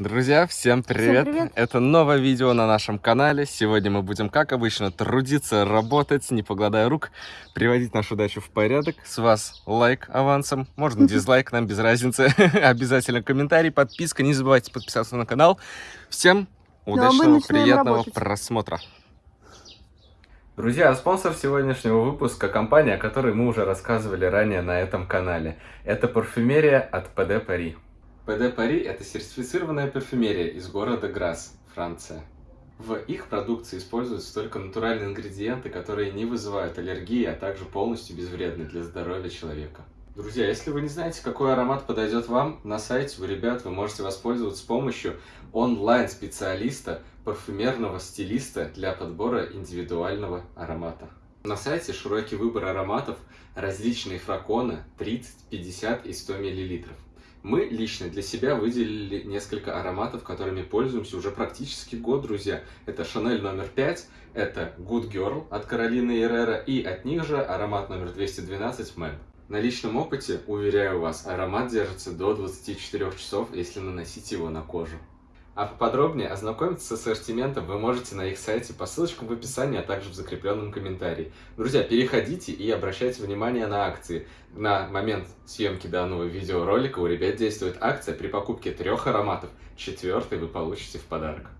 Друзья, всем привет. Всем привет! Это новое видео на нашем канале. Сегодня мы будем, как обычно, трудиться, работать, не покладая рук, приводить нашу дачу в порядок. С вас лайк авансом, можно дизлайк, нам без разницы. Обязательно комментарий, подписка, не забывайте подписаться на канал. Всем Ну, а удачного, приятного работать. просмотра. Друзья, спонсор сегодняшнего выпуска – компания, о которой мы уже рассказывали ранее на этом канале. Это парфюмерия от ПД Пари. ПД Пари – это сертифицированная парфюмерия из города Грасс, Франция. В их продукции используются только натуральные ингредиенты, которые не вызывают аллергии, а также полностью безвредны для здоровья человека. Друзья, если вы не знаете, какой аромат подойдет вам, на сайте у ребят вы можете воспользоваться помощью онлайн-специалиста, парфюмерного стилиста для подбора индивидуального аромата. На сайте широкий выбор ароматов, различные флаконы 30, 50 и 100 мл. Мы лично для себя выделили несколько ароматов, которыми пользуемся уже практически год, друзья. Это Шанель номер 5, это Good Girl от Каролины Эррера и от них же аромат номер 212 Мэм. На личном опыте, уверяю вас, аромат держится до 24 часов, если наносить его на кожу. А поподробнее ознакомиться с ассортиментом вы можете на их сайте по ссылочкам в описании, а также в закрепленном комментарии. Друзья, переходите и обращайте внимание на акции. На момент съемки данного видеоролика у ребят действует акция при покупке трех ароматов. Четвертый вы получите в подарок.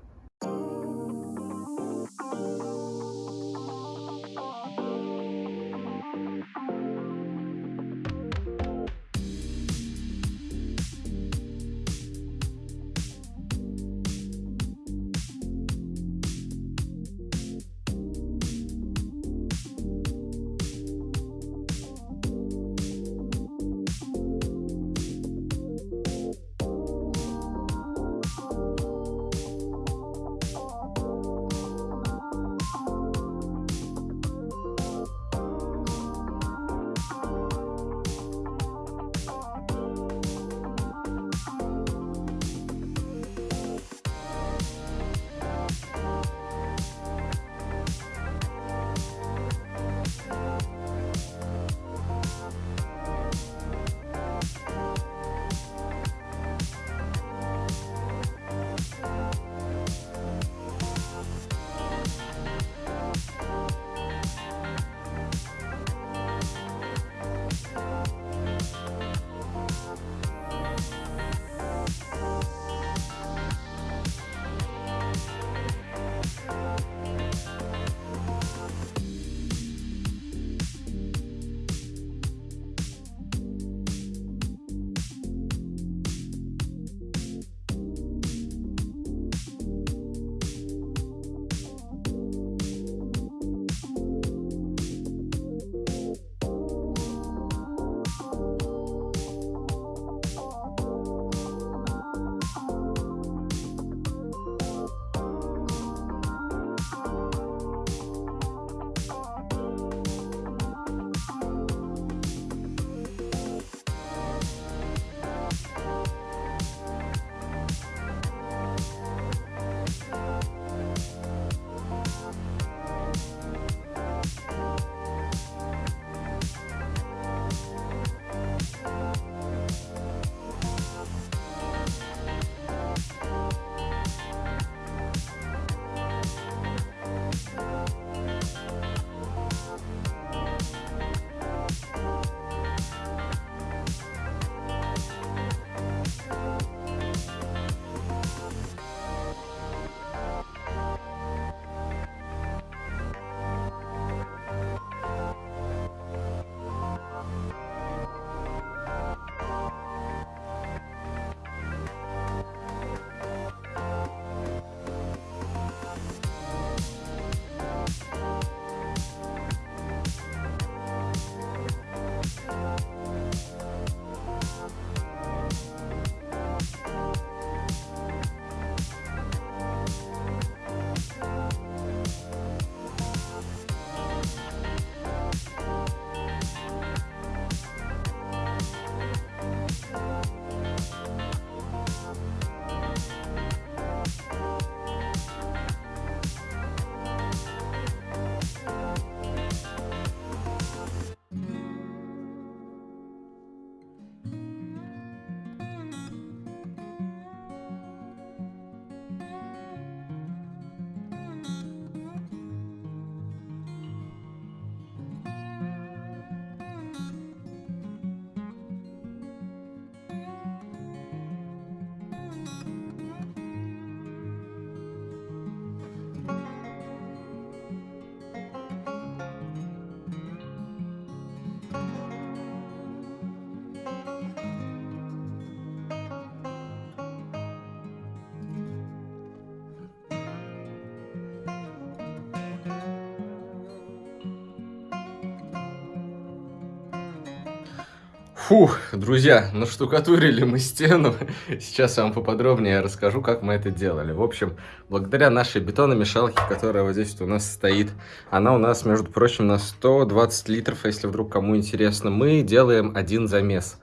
Фух, друзья, наштукатурили мы стену. Сейчас я вам поподробнее расскажу, как мы это делали. В общем, благодаря нашей бетономешалке, которая вот здесь вот у нас стоит, она у нас, между прочим, на 120 литров, если вдруг кому интересно, мы делаем один замес.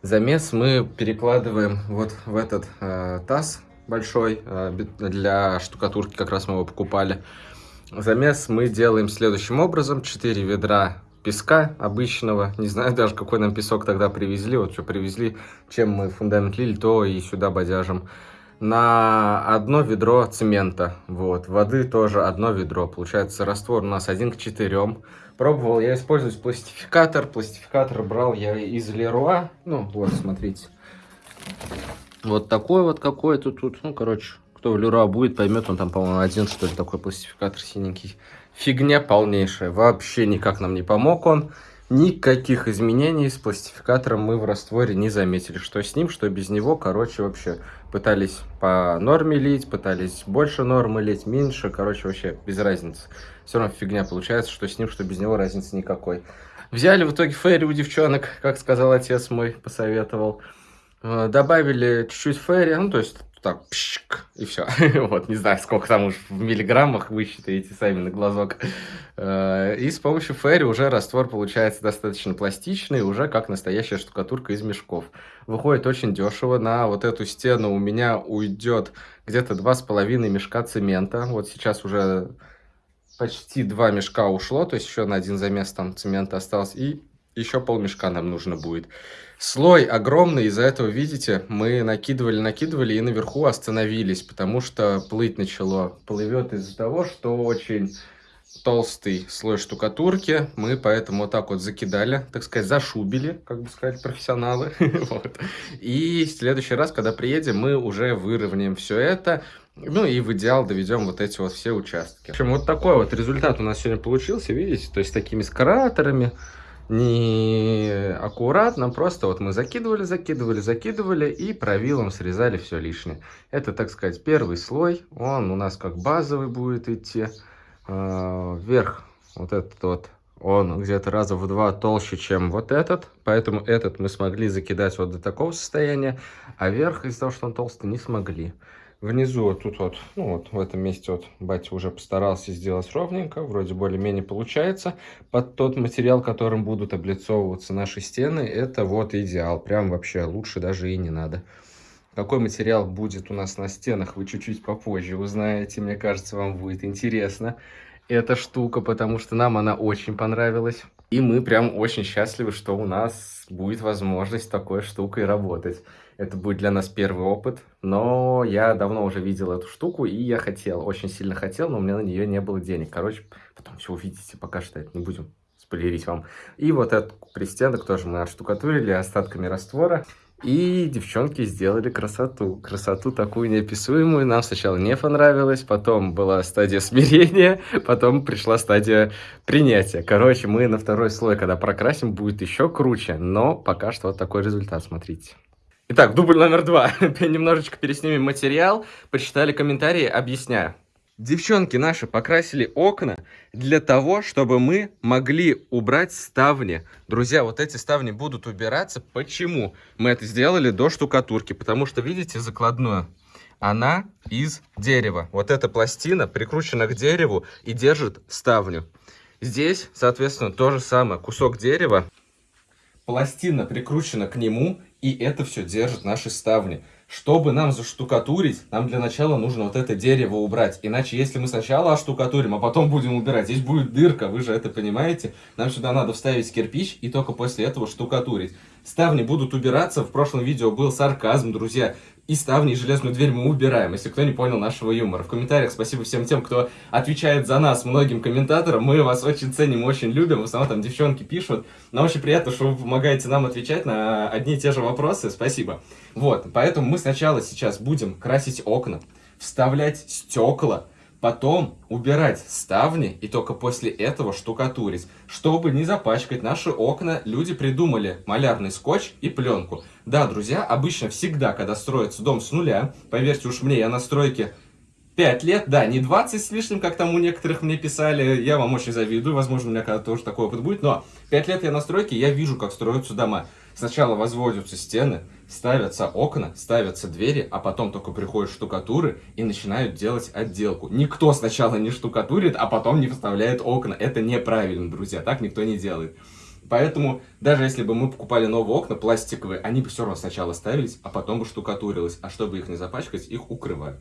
Замес мы перекладываем вот в этот э, таз большой, э, для штукатурки как раз мы его покупали. Замес мы делаем следующим образом. 4 ведра песка обычного. Не знаю даже, какой нам песок тогда привезли. Вот что привезли, чем мы фундамент лили, то и сюда бодяжим. На одно ведро цемента. Вот. Воды тоже одно ведро. Получается, раствор у нас один к четырем. Пробовал я использовать пластификатор. Пластификатор брал я из Леруа. Ну, вот, смотрите. Вот такой вот какой-то тут. Ну, короче, кто в Леруа будет, поймет. Он там, по-моему, один, что ли, такой пластификатор синенький. Фигня полнейшая. Вообще никак нам не помог он. Никаких изменений с пластификатором мы в растворе не заметили. Что с ним, что без него. Короче, вообще пытались по норме лить, пытались больше нормы лить, меньше. Короче, вообще без разницы. Все равно фигня получается, что с ним, что без него разницы никакой. Взяли в итоге фейри у девчонок, как сказал отец мой, посоветовал. Э, добавили чуть-чуть фейри, ну то есть так, пшик, и все. вот, не знаю, сколько там уж в миллиграммах вы считаете сами на глазок. Э, и с помощью ферри уже раствор получается достаточно пластичный, уже как настоящая штукатурка из мешков. Выходит очень дешево. На вот эту стену у меня уйдет где-то два с половиной мешка цемента. Вот сейчас уже почти два мешка ушло, то есть еще на один замес там цемента осталось. И еще полмешка нам нужно будет. Слой огромный, из-за этого, видите, мы накидывали, накидывали и наверху остановились, потому что плыть начало. Плывет из-за того, что очень толстый слой штукатурки, мы поэтому вот так вот закидали, так сказать, зашубили, как бы сказать, профессионалы. И в следующий раз, когда приедем, мы уже выровняем все это, ну и в идеал доведем вот эти вот все участки. В общем, вот такой вот результат у нас сегодня получился, видите, то есть с такими скараторами, не аккуратно, просто вот мы закидывали, закидывали, закидывали и правилом срезали все лишнее. Это, так сказать, первый слой, он у нас как базовый будет идти. А, вверх вот этот вот, он где-то раза в два толще, чем вот этот, поэтому этот мы смогли закидать вот до такого состояния, а верх из-за того, что он толстый, не смогли. Внизу тут вот, ну вот в этом месте вот батя уже постарался сделать ровненько, вроде более-менее получается. Под тот материал, которым будут облицовываться наши стены, это вот идеал. Прям вообще лучше даже и не надо. Какой материал будет у нас на стенах, вы чуть-чуть попозже узнаете. Мне кажется, вам будет интересно эта штука, потому что нам она очень понравилась. И мы прям очень счастливы, что у нас будет возможность такой штукой работать. Это будет для нас первый опыт, но я давно уже видел эту штуку, и я хотел, очень сильно хотел, но у меня на нее не было денег. Короче, потом все увидите, пока что это не будем спойлерить вам. И вот этот пристенок тоже мы отштукатурили остатками раствора. И девчонки сделали красоту. Красоту такую неописуемую. Нам сначала не понравилось, потом была стадия смирения, потом пришла стадия принятия. Короче, мы на второй слой, когда прокрасим, будет еще круче. Но пока что вот такой результат, смотрите. Итак, дубль номер два. Немножечко переснимем материал, почитали комментарии, объясняю. Девчонки наши покрасили окна для того, чтобы мы могли убрать ставни. Друзья, вот эти ставни будут убираться. Почему? Мы это сделали до штукатурки, потому что, видите, закладную, она из дерева. Вот эта пластина прикручена к дереву и держит ставню. Здесь, соответственно, то же самое. Кусок дерева, пластина прикручена к нему и это все держит наши ставни. Чтобы нам заштукатурить, нам для начала нужно вот это дерево убрать. Иначе, если мы сначала оштукатурим, а потом будем убирать, здесь будет дырка, вы же это понимаете. Нам сюда надо вставить кирпич и только после этого штукатурить. Ставни будут убираться. В прошлом видео был сарказм, друзья и ставни, и железную дверь мы убираем, если кто не понял нашего юмора. В комментариях спасибо всем тем, кто отвечает за нас, многим комментаторам. Мы вас очень ценим, очень любим. В основном там девчонки пишут. Нам очень приятно, что вы помогаете нам отвечать на одни и те же вопросы. Спасибо. Вот, поэтому мы сначала сейчас будем красить окна, вставлять стекла, Потом убирать ставни и только после этого штукатурить. Чтобы не запачкать наши окна, люди придумали малярный скотч и пленку. Да, друзья, обычно всегда, когда строится дом с нуля, поверьте уж мне, я на стройке 5 лет, да, не 20 с лишним, как там у некоторых мне писали, я вам очень завидую, возможно, у меня когда-то тоже такой опыт будет, но 5 лет я на стройке, я вижу, как строятся дома. Сначала возводятся стены, ставятся окна, ставятся двери, а потом только приходят штукатуры и начинают делать отделку. Никто сначала не штукатурит, а потом не вставляет окна. Это неправильно, друзья, так никто не делает. Поэтому, даже если бы мы покупали новые окна пластиковые, они бы все равно сначала ставились, а потом бы штукатурилось. А чтобы их не запачкать, их укрывают.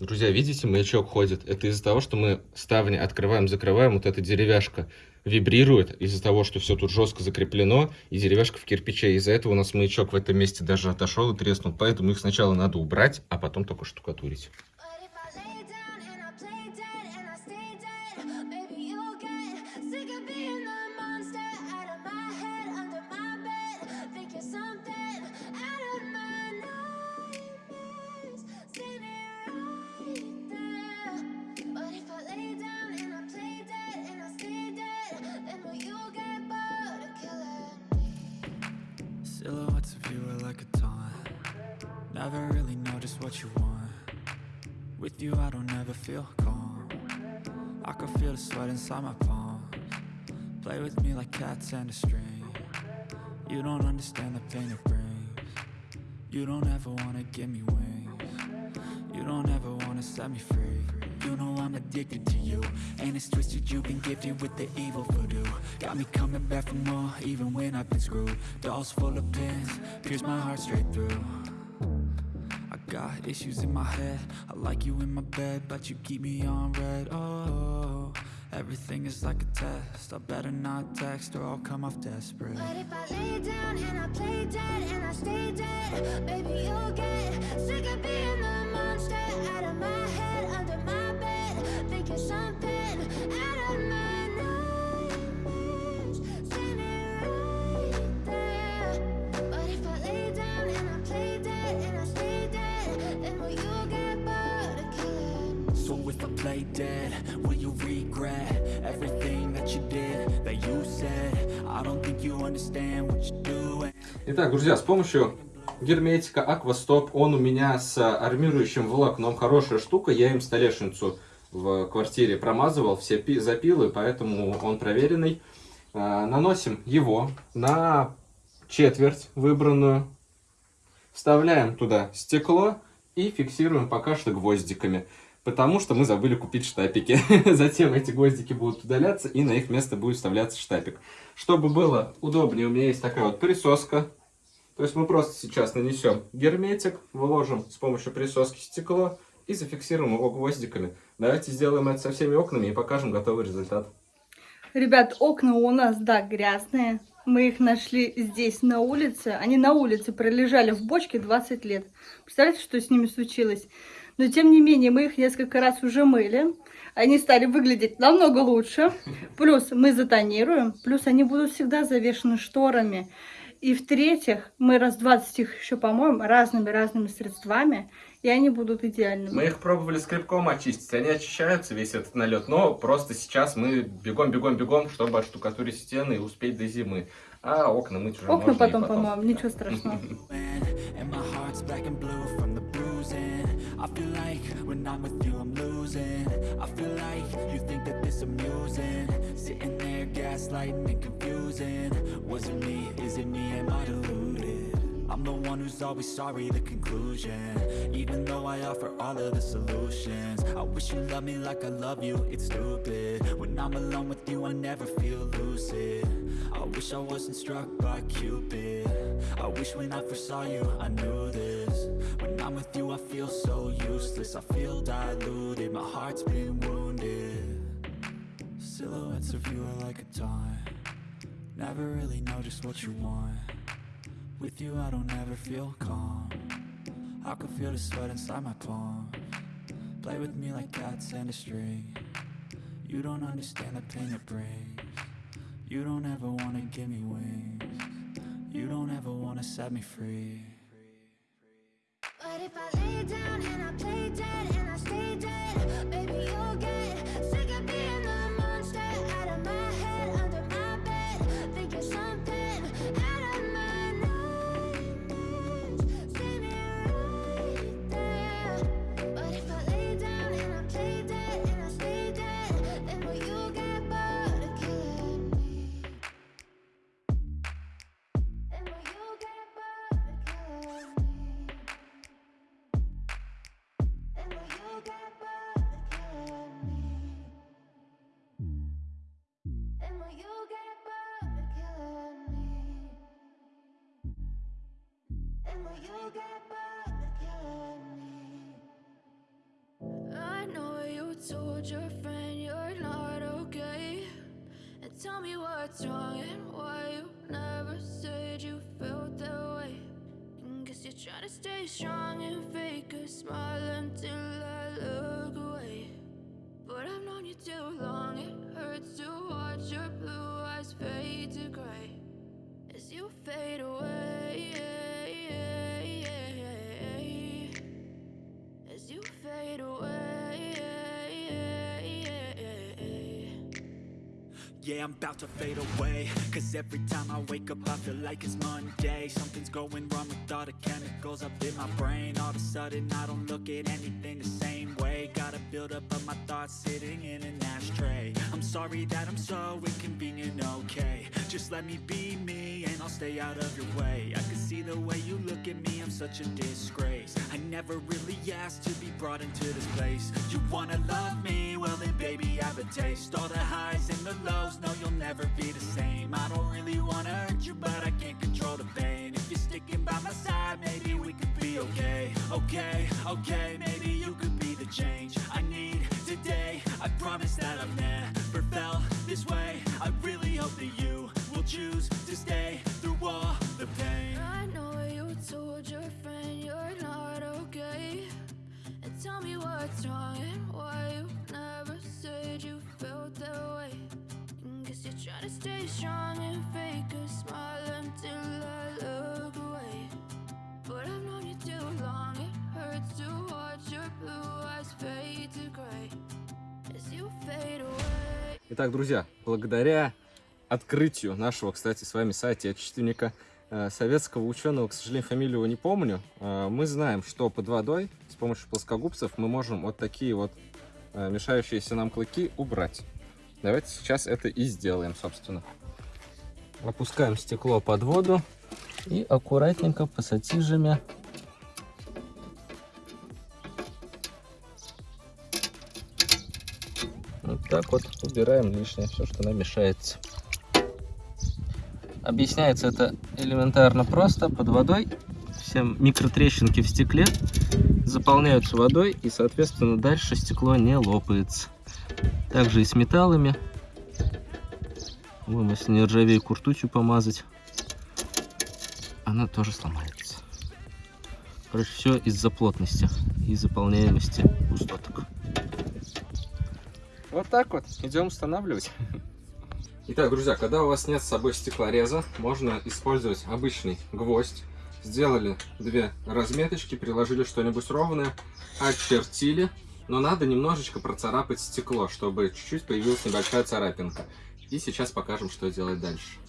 Друзья, видите, маячок ходит. Это из-за того, что мы ставни открываем, закрываем, вот эта деревяшка вибрирует из-за того, что все тут жестко закреплено, и деревяшка в кирпиче. Из-за этого у нас маячок в этом месте даже отошел и треснул. Поэтому их сначала надо убрать, а потом только штукатурить. Addicted to you. And it's twisted you've been gifted with the evil voodoo. Got me coming back for more even when I've been screwed. Dolls full of pins, pierce my heart straight through. I got issues in my head. I like you in my bed but you keep me on red. Oh, everything is like a test. I better not text or I'll come off desperate. But if I lay down and I play dead and I stay dead Baby you'll get sick of being the monster out of my head, under play dead and I stay dead Then will you get bored of killing So if I play dead, will you regret Everything that you did, that you said I don't think you understand what you're doing Итак, друзья, с помощью герметика Aquastop, он у меня с армирующим волокном, хорошая штука, я им столешницу в квартире промазывал, все пи запилы, поэтому он проверенный. А, наносим его на четверть выбранную, вставляем туда стекло и фиксируем пока что гвоздиками. Потому что мы забыли купить штапики. Затем эти гвоздики будут удаляться, и на их место будет вставляться штапик. Чтобы было удобнее, у меня есть такая вот присоска. То есть мы просто сейчас нанесем герметик, выложим с помощью присоски стекло и зафиксируем его гвоздиками. Давайте сделаем это со всеми окнами и покажем готовый результат. Ребят, окна у нас, да, грязные. Мы их нашли здесь, на улице. Они на улице пролежали в бочке 20 лет. Представляете, что с ними случилось? Но, тем не менее, мы их несколько раз уже мыли. Они стали выглядеть намного лучше. Плюс мы затонируем. Плюс они будут всегда завешены шторами. И в-третьих, мы раз 20 их еще помоем разными-разными средствами. И они будут идеальными. Мы их пробовали скребком очистить, они очищаются, весь этот налет, но просто сейчас мы бегом-бегом-бегом, чтобы отштукатурить стены и успеть до зимы. А окна мыть уже Окна потом потом. помоем, ничего страшного. I feel like when I'm with you I'm losing I feel like you think that this amusing Sitting there gaslighting and confusing Was it me, is it me, am I deluded? I'm the one who's always sorry, the conclusion. Even though I offer all of the solutions. I wish you loved me like I love you, it's stupid. When I'm alone with you I never feel lucid. I wish I wasn't struck by Cupid. I wish when I first saw you I knew this. When I'm with you I feel so useless. I feel diluted, my heart's been wounded. Silhouettes of you are like a taunt. Never really know just what you want With you I don't ever feel calm. I can feel the sweat inside my palm. Play with me like cats and a string. You don't understand the pain it brings. You don't ever wanna give me wings. You don't ever wanna set me free. But if I lay down and I play dead and I stay dead, baby you'll get I know you told your friend you're not okay. And tell me what's wrong and why you never said you felt that way. And guess you're trying to stay strong and fake a smile until I look away. But I've known you too long, it hurts to watch your blue eyes fade to gray as you fade away. Yeah, I'm about to fade away. Cause every time I wake up I feel like it's Monday. Something's going wrong with all the chemicals up in my brain. All of a sudden I don't look at anything the same way build up of my thoughts sitting in an ashtray. I'm sorry that I'm so inconvenient, okay. Just let me be me and I'll stay out of your way. I can see the way you look at me, I'm such a disgrace. I never really asked to be brought into this place. You wanna love me? Well then baby I have a taste. All the highs and the lows, no you'll never be the same. I don't really wanna hurt you but I can't control the pain. If you're sticking by my side maybe we could be okay. Okay, okay, maybe change I need today I promise that I've never felt this way I really hope that you will choose to stay through all the pain I know you told your friend you're not okay. And tell me what's wrong and why you never said you felt that way. And guess you're trying to stay strong Итак, друзья, благодаря открытию нашего, кстати, с вами соотечественника, э, советского ученого, к сожалению, фамилию его не помню, э, мы знаем, что под водой с помощью плоскогубцев мы можем вот такие вот э, мешающиеся нам клыки убрать. Давайте сейчас это и сделаем, собственно. Опускаем стекло под воду и аккуратненько пассатижами так вот убираем лишнее, все, что нам мешается. Объясняется это элементарно просто. Под водой все микротрещинки в стекле заполняются водой, и, соответственно, дальше стекло не лопается. Также и с металлами. Вон, если не ржавейку ртутью помазать, она тоже сломается. Короче, все из-за плотности и заполняемости пустоток. Вот так вот. Идем устанавливать. Итак, друзья, когда у вас нет с собой стеклореза, можно использовать обычный гвоздь. Сделали две разметочки, приложили что-нибудь ровное, очертили. Но надо немножечко процарапать стекло, чтобы чуть-чуть появилась небольшая царапинка. И сейчас покажем, что делать дальше.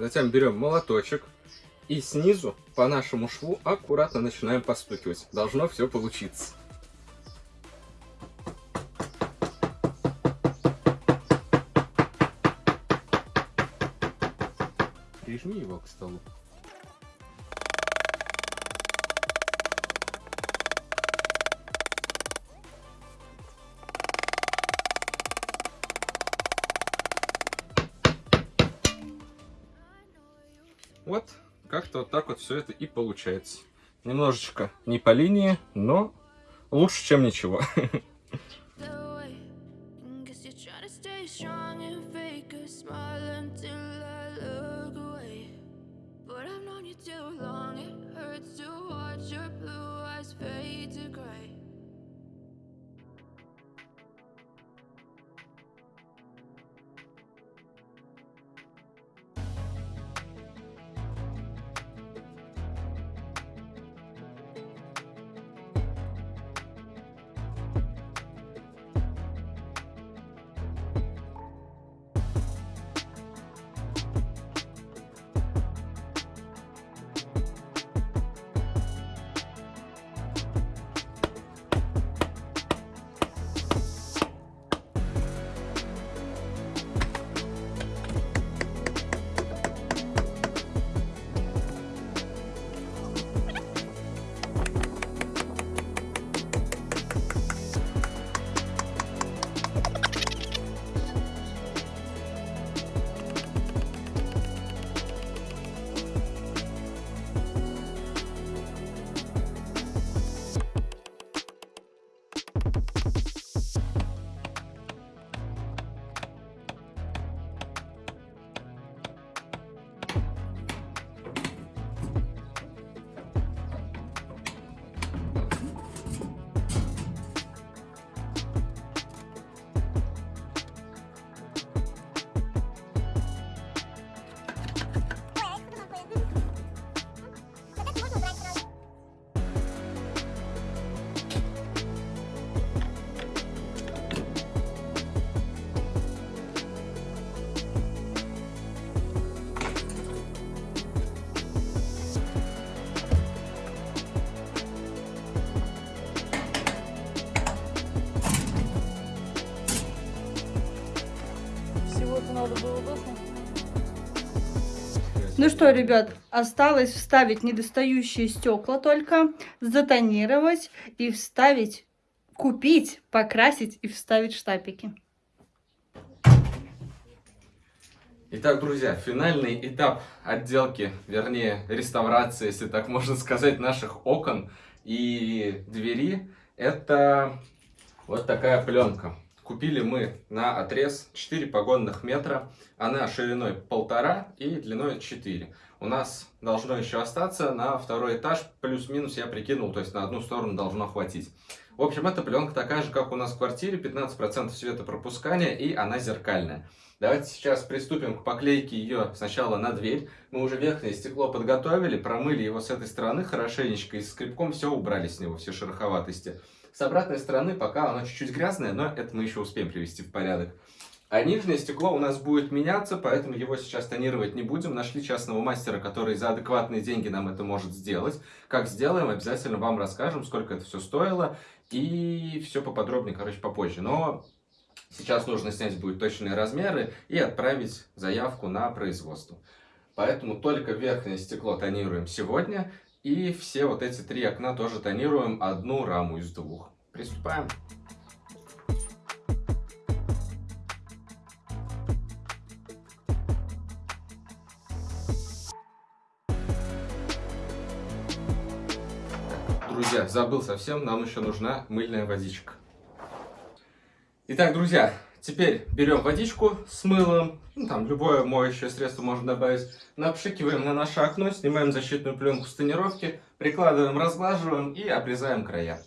Затем берем молоточек и снизу по нашему шву аккуратно начинаем постукивать. Должно все получиться. Прижми его к столу. Вот, как-то вот так вот все это и получается. Немножечко не по линии, но лучше, чем ничего. Ну что, ребят, осталось вставить недостающие стекла только, затонировать и вставить, купить, покрасить и вставить штапики. Итак, друзья, финальный этап отделки, вернее, реставрации, если так можно сказать, наших окон и двери, это вот такая пленка. Купили мы на отрез 4 погонных метра. Она шириной полтора и длиной 4. У нас должно еще остаться на второй этаж, плюс-минус я прикинул, то есть на одну сторону должно хватить. В общем, эта пленка такая же, как у нас в квартире, 15% светопропускания и она зеркальная. Давайте сейчас приступим к поклейке ее сначала на дверь. Мы уже верхнее стекло подготовили, промыли его с этой стороны хорошенечко и скребком все убрали с него, все шероховатости. С обратной стороны пока оно чуть-чуть грязное, но это мы еще успеем привести в порядок. А нижнее стекло у нас будет меняться, поэтому его сейчас тонировать не будем. Нашли частного мастера, который за адекватные деньги нам это может сделать. Как сделаем, обязательно вам расскажем, сколько это все стоило. И все поподробнее, короче, попозже. Но сейчас нужно снять будет точные размеры и отправить заявку на производство. Поэтому только верхнее стекло тонируем сегодня. И все вот эти три окна тоже тонируем одну раму из двух. Приступаем. Друзья, забыл совсем, нам еще нужна мыльная водичка. Итак, друзья, Теперь берем водичку с мылом, ну, там любое моющее средство можно добавить, напшикиваем на наше окно, снимаем защитную пленку с тонировки, прикладываем, разглаживаем и обрезаем края.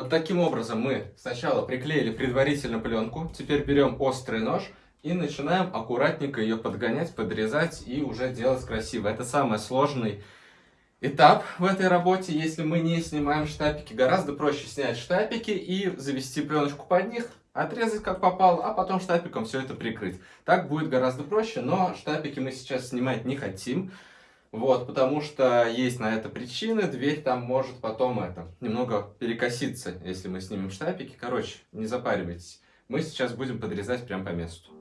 Вот таким образом мы сначала приклеили предварительно пленку, теперь берем острый нож и начинаем аккуратненько ее подгонять, подрезать и уже делать красиво. Это самый сложный этап в этой работе, если мы не снимаем штапики. Гораздо проще снять штапики и завести пленочку под них, отрезать как попало, а потом штапиком все это прикрыть. Так будет гораздо проще, но штапики мы сейчас снимать не хотим. Вот, потому что есть на это причины, дверь там может потом это, немного перекоситься, если мы снимем штапики. Короче, не запаривайтесь. Мы сейчас будем подрезать прямо по месту.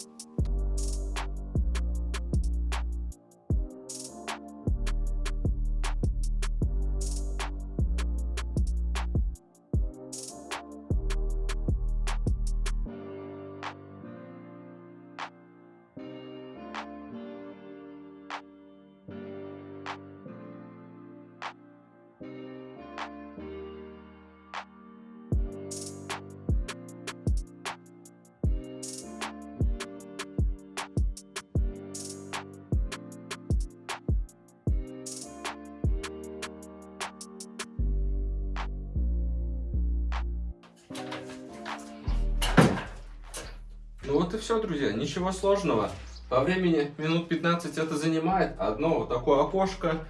Ну вот и все, друзья, ничего сложного. По времени минут 15 это занимает. Одно вот такое окошко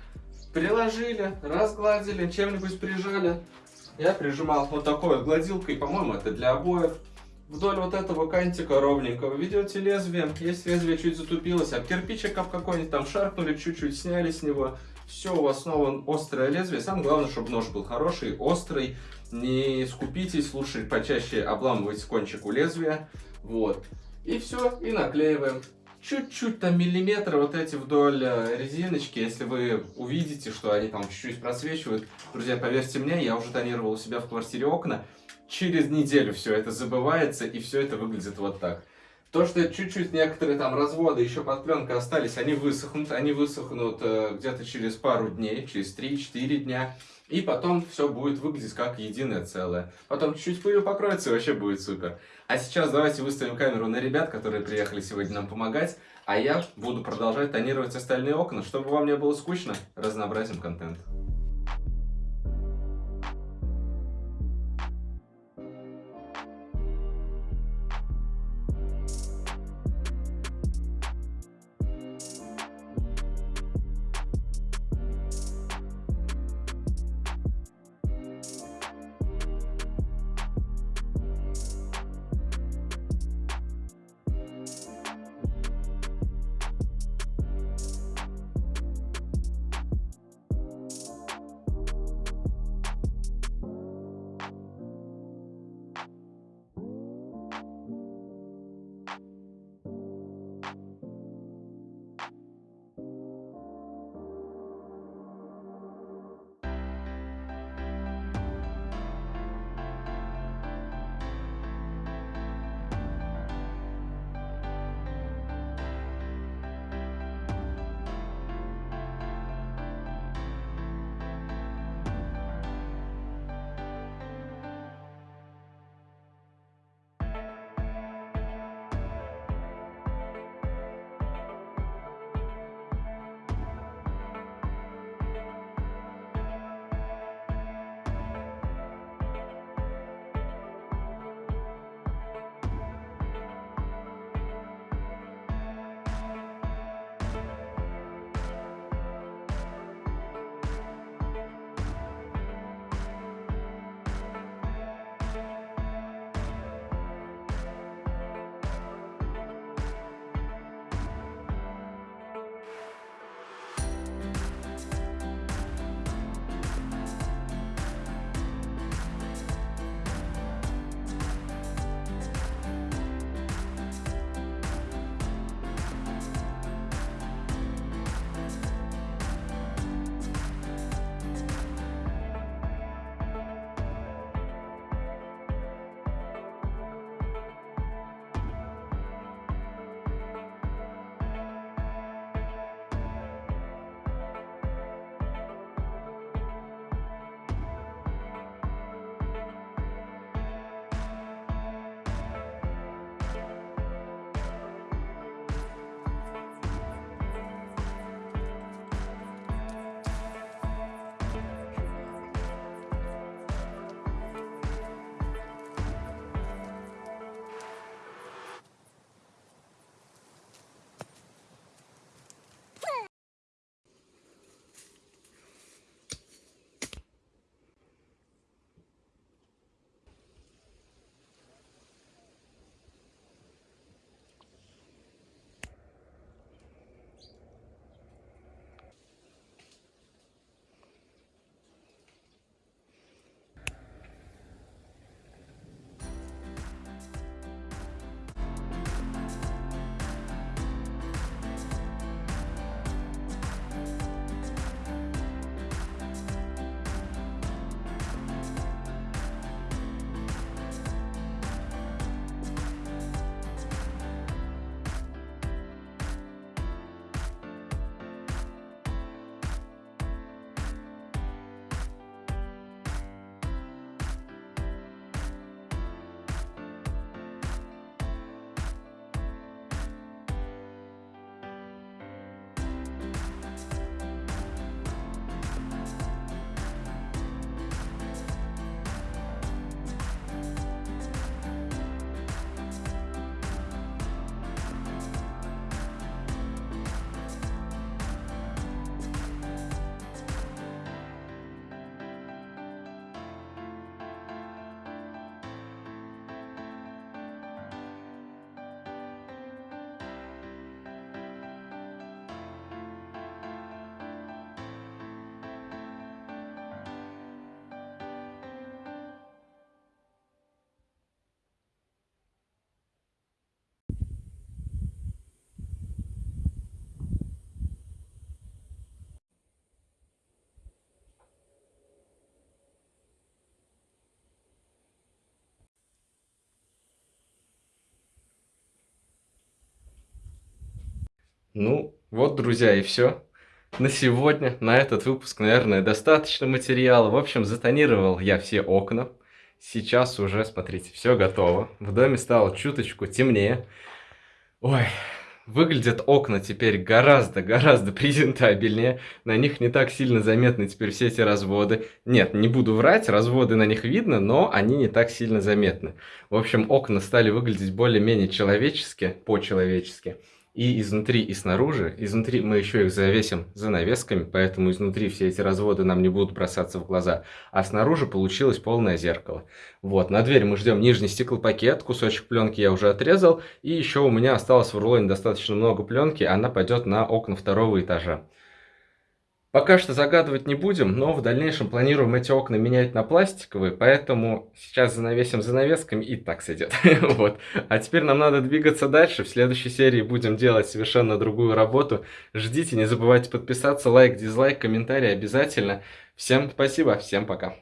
приложили, разгладили, чем-нибудь прижали. Я прижимал вот такой вот гладилкой, по-моему, это для обоев. Вдоль вот этого кантика ровненького ведете лезвием. Если лезвие чуть затупилось, а кирпичик какой-нибудь там шаркнули, чуть-чуть сняли с него. Все, у вас снова острое лезвие. Самое главное, чтобы нож был хороший, острый. Не скупитесь, лучше почаще обламывать кончик у лезвия. Вот. И все, и наклеиваем. Чуть-чуть там миллиметры вот эти вдоль э, резиночки, если вы увидите, что они там чуть-чуть просвечивают. Друзья, поверьте мне, я уже тонировал у себя в квартире окна. Через неделю все это забывается, и все это выглядит вот так. То, что чуть-чуть некоторые там разводы еще под пленкой остались, они высохнут, они высохнут э, где-то через пару дней, через 3-4 дня. И потом все будет выглядеть как единое целое. Потом чуть-чуть пылью покроется и вообще будет супер. А сейчас давайте выставим камеру на ребят, которые приехали сегодня нам помогать. А я буду продолжать тонировать остальные окна, чтобы вам не было скучно, разнообразим контент. Ну, вот, друзья, и все. На сегодня, на этот выпуск, наверное, достаточно материала. В общем, затонировал я все окна. Сейчас уже, смотрите, все готово. В доме стало чуточку темнее. Ой, Выглядят окна теперь гораздо-гораздо презентабельнее. На них не так сильно заметны теперь все эти разводы. Нет, не буду врать, разводы на них видно, но они не так сильно заметны. В общем, окна стали выглядеть более-менее человечески, по-человечески и изнутри, и снаружи. Изнутри мы еще их завесим занавесками, поэтому изнутри все эти разводы нам не будут бросаться в глаза. А снаружи получилось полное зеркало. Вот, на дверь мы ждем нижний стеклопакет, кусочек пленки я уже отрезал. И еще у меня осталось в рулоне достаточно много пленки, она пойдет на окна второго этажа. Пока что загадывать не будем, но в дальнейшем планируем эти окна менять на пластиковые, поэтому сейчас занавесим занавесками и так сойдет. вот. А теперь нам надо двигаться дальше. В следующей серии будем делать совершенно другую работу. Ждите, не забывайте подписаться, лайк, дизлайк, комментарий обязательно. Всем спасибо, всем пока.